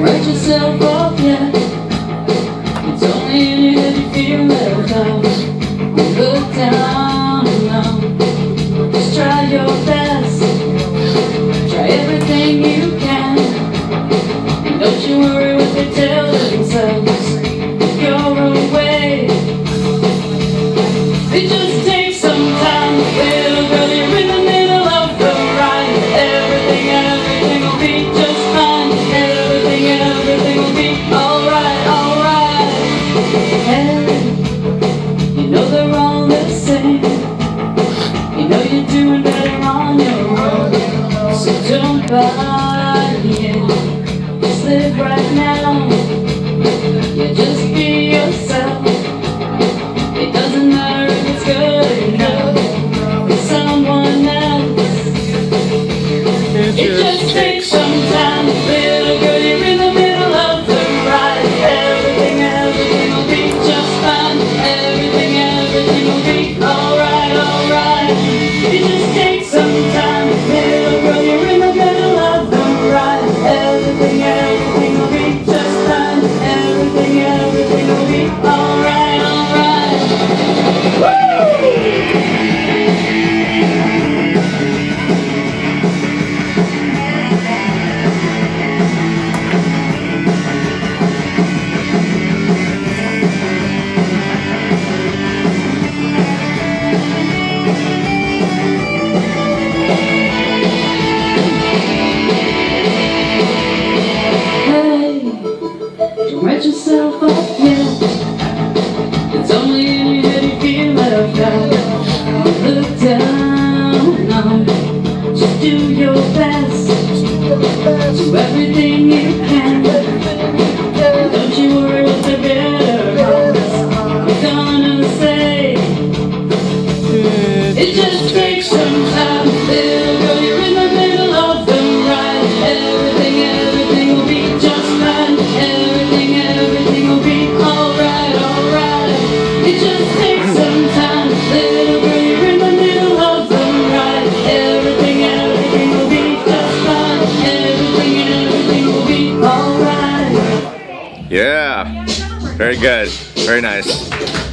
Don't yourself off yet. It's only you feel. Look down now. Just try your best. Try everything you can. Don't you worry what they. You're away. It just takes some time, little girl. In the middle of the ride. Everything, everything will be it. Just live right now. Yeah, just be yourself. It doesn't matter if it's good enough for someone else. It just takes some don't yourself off yet. It's only in your head you feel left out. Look down now. Just do your best. Do everything you can. Yeah. Very good. Very nice.